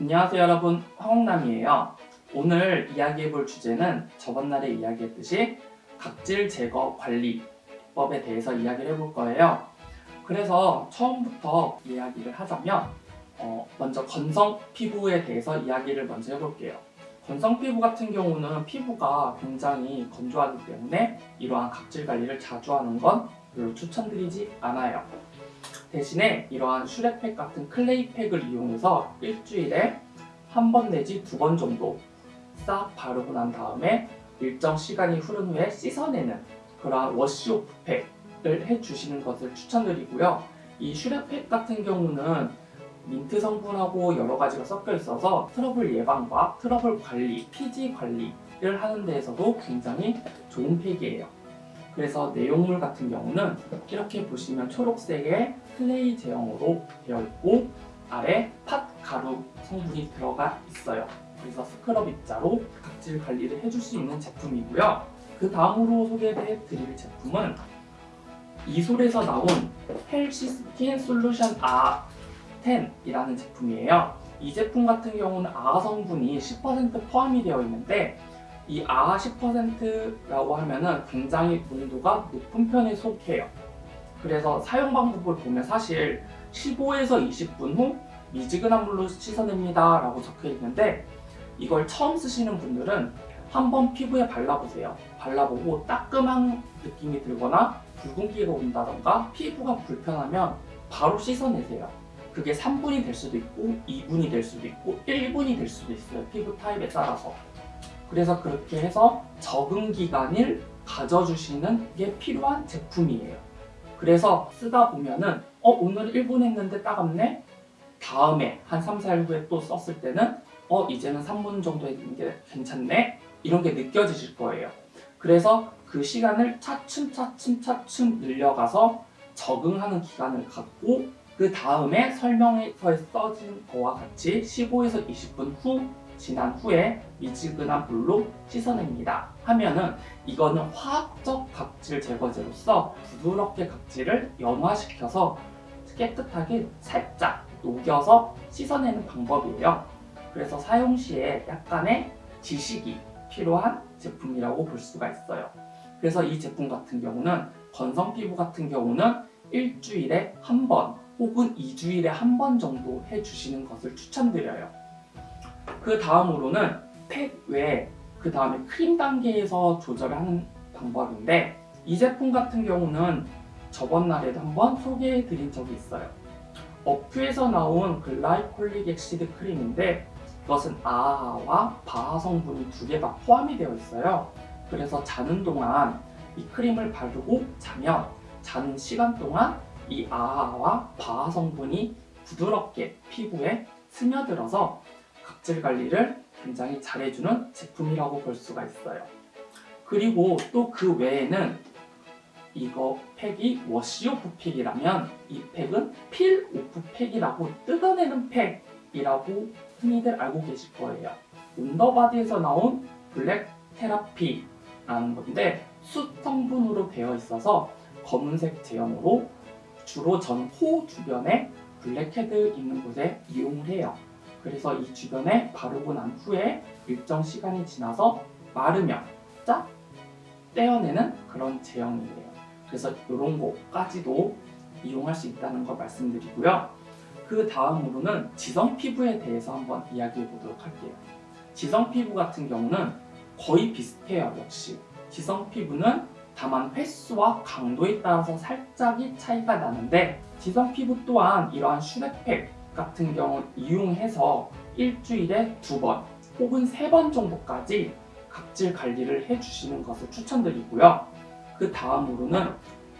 안녕하세요 여러분. 황홍남이에요. 오늘 이야기해 볼 주제는 저번 날에 이야기했듯이 각질 제거 관리법에 대해서 이야기를 해볼 거예요. 그래서 처음부터 이야기를 하자면 어, 먼저 건성 피부에 대해서 이야기를 먼저 해볼게요. 건성 피부 같은 경우는 피부가 굉장히 건조하기 때문에 이러한 각질 관리를 자주 하는 건 별로 추천드리지 않아요 대신에 이러한 슈렉팩 같은 clay팩을 이용해서 일주일에 한 번 내지 두 번 정도 싹 바르고 난 다음에 일정 시간이 흐른 후에 씻어내는 그러한 wash off 팩을 해주시는 것을 추천드리고요. 이 슈렉팩 같은 경우는 민트 성분하고 여러 가지가 섞여 있어서 트러블 예방과 트러블 관리, 피지 관리를 하는 데에서도 굉장히 좋은 팩이에요. 그래서 내용물 같은 경우는 이렇게 보시면 초록색의 clay 제형으로 되어 있고 아래 팥 가루 성분이 들어가 있어요. 그래서 스크럽 입자로 각질 관리를 해줄 수 있는 제품이고요. 그 다음으로 소개해 드릴 제품은 이솔에서 나온 healthy skin solution AHA 10이라는 제품이에요. 이 제품 같은 경우는 AHA 성분이 10% 포함이 되어 있는데 이 아하 10%라고 하면은 굉장히 농도가 높은 편에 속해요. 그래서 사용 방법을 보면 사실 15에서 20분 후 미지근한 물로 씻어냅니다 라고 적혀 있는데 이걸 처음 쓰시는 분들은 한번 피부에 발라보세요. 발라보고 따끔한 느낌이 들거나 붉은기가 온다던가 피부가 불편하면 바로 씻어내세요. 그게 3분이 될 수도 있고 2분이 될 수도 있고 1분이 될 수도 있어요. 피부 타입에 따라서. 그래서 그렇게 해서 적응 기간을 가져주시는 게 필요한 제품이에요. 그래서 쓰다 보면은 어 오늘 1분 했는데 따갑네? 다음에 한 3, 4일 후에 또 썼을 때는 어 이제는 3분 정도 했는 게 괜찮네? 이런 게 느껴지실 거예요. 그래서 그 시간을 차츰 차츰 차츰 늘려가서 적응하는 기간을 갖고 그 다음에 설명서에 써진 거와 같이 15에서 20분 후 지난 후에 미지근한 물로 씻어냅니다. 하면은 이거는 화학적 각질 제거제로서 부드럽게 각질을 연화시켜서 깨끗하게 살짝 녹여서 씻어내는 방법이에요. 그래서 사용 시에 약간의 지식이 필요한 제품이라고 볼 수가 있어요. 그래서 이 제품 같은 경우는 건성 피부 같은 경우는 일주일에 한 번 혹은 2주일에 한 번 정도 해주시는 것을 추천드려요. 그 다음으로는 팩 외에 그 다음에 크림 단계에서 조절을 하는 방법인데 이 제품 같은 경우는 저번 날에도 한번 소개해 드린 적이 있어요. 어퓨에서 나온 glycolic acid 크림인데 이것은 AHA와 BHA 성분이 두 개가 포함이 되어 있어요. 그래서 자는 동안 이 크림을 바르고 자면 자는 시간 동안 이 AHA와 BHA 성분이 부드럽게 피부에 스며들어서 각질 관리를 굉장히 잘해주는 제품이라고 볼 수가 있어요. 그리고 또 그 외에는 이거 팩이 wash off 팩이라면 이 팩은 peel off 팩이라고 뜯어내는 팩이라고 흔히들 알고 계실 거예요. 온더바디에서 나온 black therapy라는 건데 숯 성분으로 되어 있어서 검은색 제형으로 주로 전 코 주변에 블랙헤드 있는 곳에 이용을 해요. 그래서 이 주변에 바르고 난 후에 일정 시간이 지나서 마르면 쫙 떼어내는 그런 제형이에요. 그래서 이런 거까지도 이용할 수 있다는 걸 말씀드리고요. 그 다음으로는 지성 피부에 대해서 한번 이야기해 보도록 할게요. 지성 피부 같은 경우는 거의 비슷해요, 역시. 지성 피부는 다만 횟수와 강도에 따라서 살짝이 차이가 나는데 지성 피부 또한 이러한 슈렉팩 같은 경우 이용해서 일주일에 두 번 혹은 세 번 정도까지 각질 관리를 해주시는 것을 추천드리고요. 그 다음으로는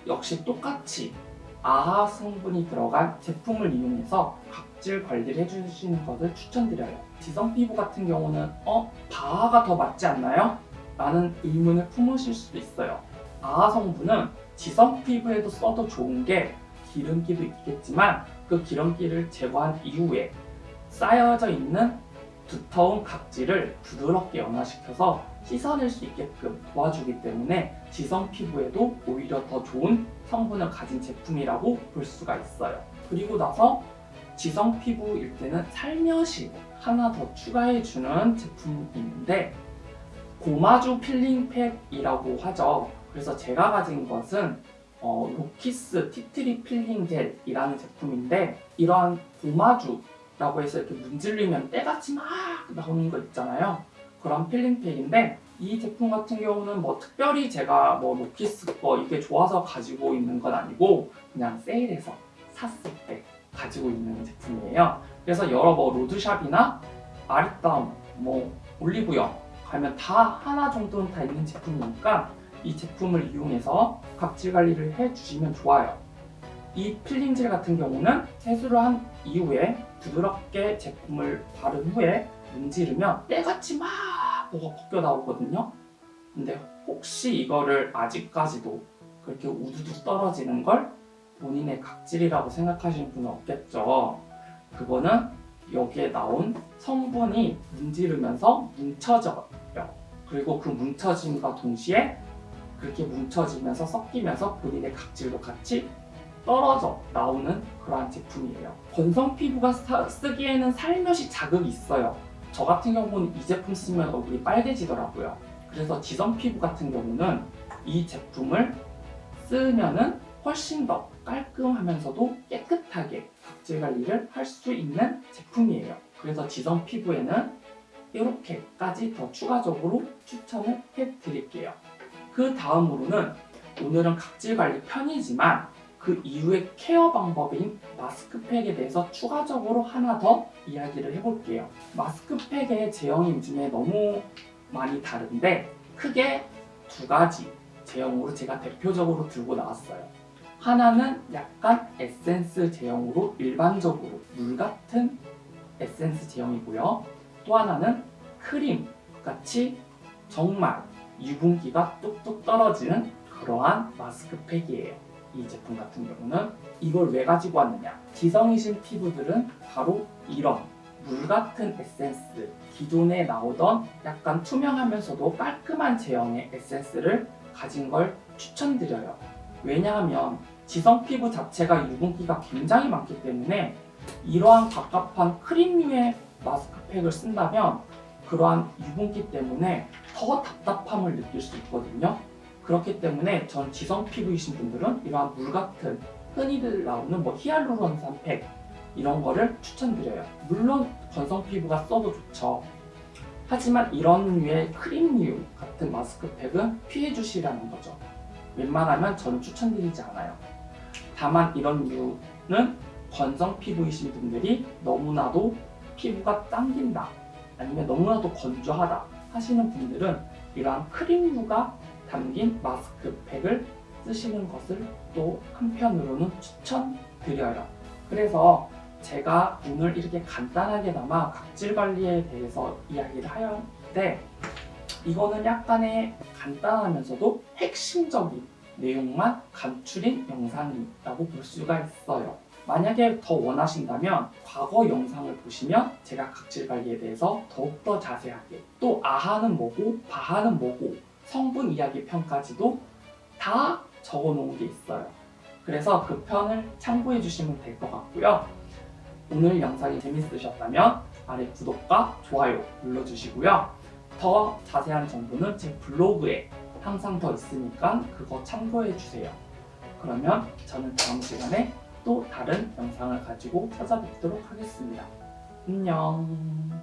역시 똑같이 아하 성분이 들어간 제품을 이용해서 각질 관리를 해주시는 것을 추천드려요. 지성 피부 같은 경우는 어? 바하가 더 맞지 않나요? 라는 의문을 품으실 수도 있어요. 아하 성분은 지성 피부에도 써도 좋은 게 기름기도 있겠지만 그 기름기를 제거한 이후에 쌓여져 있는 두터운 각질을 부드럽게 연화시켜서 씻어낼 수 있게끔 도와주기 때문에 지성 피부에도 오히려 더 좋은 성분을 가진 제품이라고 볼 수가 있어요. 그리고 나서 지성 피부일 때는 살며시 하나 더 추가해주는 제품이 있는데 gommage peeling 팩이라고 하죠. 그래서 제가 가진 것은 어, 로키스 tea tree peeling 젤이라는 제품인데 이러한 gommage라고 해서 이렇게 문지르면 때같이 막 나오는 거 있잖아요. 그런 필링 팩인데 이 제품 같은 경우는 뭐 특별히 제가 뭐 로키스 거 이게 좋아서 가지고 있는 건 아니고 그냥 세일해서 샀을 때 가지고 있는 제품이에요. 그래서 여러 뭐 로드샵이나 아리따움, 뭐 올리브영 가면 다 하나 정도는 다 있는 제품이니까 이 제품을 이용해서 각질 관리를 해주시면 좋아요. 이 필링젤 같은 경우는 세수를 한 이후에 부드럽게 제품을 바른 후에 문지르면 때같이 막 뭐가 벗겨 나오거든요. 근데 혹시 이거를 아직까지도 그렇게 우두둑 떨어지는 걸 본인의 각질이라고 생각하시는 분은 없겠죠. 그거는 여기에 나온 성분이 문지르면서 뭉쳐져요. 그리고 그 뭉쳐짐과 동시에 그렇게 뭉쳐지면서 섞이면서 본인의 각질도 같이 떨어져 나오는 그러한 제품이에요. 건성 피부가 사- 쓰기에는 살며시 자극이 있어요. 저 같은 경우는 이 제품 쓰면 얼굴이 빨개지더라고요. 그래서 지성 피부 같은 경우는 이 제품을 쓰면 은 훨씬 더 깔끔하면서도 깨끗하게 각질 관리를 할 수 있는 제품이에요. 그래서 지성 피부에는 이렇게까지 더 추가적으로 추천을 해드릴게요. 그 다음으로는 오늘은 각질 관리 편이지만 그 이후의 케어 방법인 마스크팩에 대해서 추가적으로 하나 더 이야기를 해볼게요. 마스크팩의 제형이 요즘에 너무 많이 다른데 크게 두 가지 제형으로 제가 대표적으로 들고 나왔어요. 하나는 약간 에센스 제형으로 일반적으로 물 같은 에센스 제형이고요. 또 하나는 크림 같이 정말 유분기가 뚝뚝 떨어지는 그러한 마스크팩이에요. 이 제품 같은 경우는 이걸 왜 가지고 왔느냐? 지성이신 피부들은 바로 이런 물 같은 에센스, 기존에 나오던 약간 투명하면서도 깔끔한 제형의 에센스를 가진 걸 추천드려요. 왜냐하면 지성 피부 자체가 유분기가 굉장히 많기 때문에 이러한 갑갑한 크림류의 마스크팩을 쓴다면 그러한 유분기 때문에 더 답답함을 느낄 수 있거든요. 그렇기 때문에 전 지성 피부이신 분들은 이러한 물 같은 흔히들 나오는 뭐 히알루론산 팩 이런 거를 추천드려요. 물론 건성 피부가 써도 좋죠. 하지만 이런 류의 크림류 같은 마스크팩은 피해 주시라는 거죠. 웬만하면 저는 추천드리지 않아요. 다만 이런 류는 건성 피부이신 분들이 너무나도 피부가 당긴다 아니면 너무나도 건조하다 하시는 분들은 이러한 크림류가 담긴 마스크팩을 쓰시는 것을 또 한편으로는 추천드려요. 그래서 제가 오늘 이렇게 간단하게나마 각질 관리에 대해서 이야기를 하였는데 이거는 약간의 간단하면서도 핵심적인 내용만 감출인 영상이라고 볼 수가 있어요. 만약에 더 원하신다면 과거 영상을 보시면 제가 각질 관리에 대해서 더욱더 자세하게 또 아하는 뭐고 바하는 뭐고 성분 이야기 편까지도 다 적어 놓은 게 있어요. 그래서 그 편을 참고해 주시면 될 것 같고요. 오늘 영상이 재밌으셨다면 아래 구독과 좋아요 눌러주시고요. 더 자세한 정보는 제 블로그에 항상 더 있으니까 그거 참고해 주세요. 그러면 저는 다음 시간에 또 다른 영상을 가지고 찾아뵙도록 하겠습니다. 안녕.